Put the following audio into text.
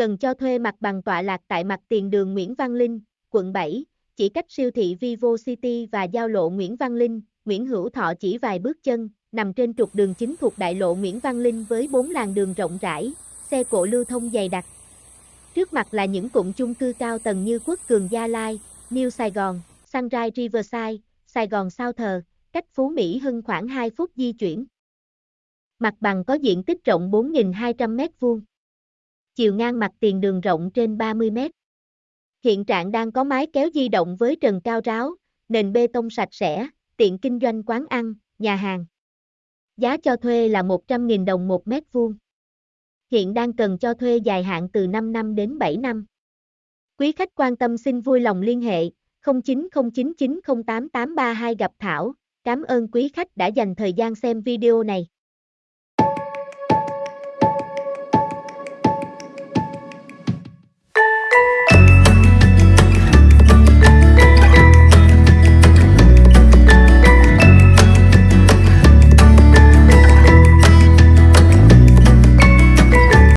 cần cho thuê mặt bằng tọa lạc tại mặt tiền đường Nguyễn Văn Linh, quận 7, chỉ cách siêu thị Vivo City và giao lộ Nguyễn Văn Linh, Nguyễn Hữu Thọ chỉ vài bước chân, nằm trên trục đường chính thuộc đại lộ Nguyễn Văn Linh với bốn làn đường rộng rãi, xe cộ lưu thông dày đặc. Trước mặt là những cụm chung cư cao tầng như Quốc Cường Gia Lai, New Sài Gòn, Sunrise Riverside, Sài Gòn Sao Thờ, cách Phú Mỹ Hưng khoảng 2 phút di chuyển. Mặt bằng có diện tích rộng 4.200 m2. Chiều ngang mặt tiền đường rộng trên 30 m. Hiện trạng đang có mái kéo di động với trần cao ráo, nền bê tông sạch sẽ, tiện kinh doanh quán ăn, nhà hàng. Giá cho thuê là 100.000 đồng một mét vuông. Hiện đang cần cho thuê dài hạn từ 5 năm đến 7 năm. Quý khách quan tâm xin vui lòng liên hệ 0909908832 gặp Thảo. Cảm ơn quý khách đã dành thời gian xem video này.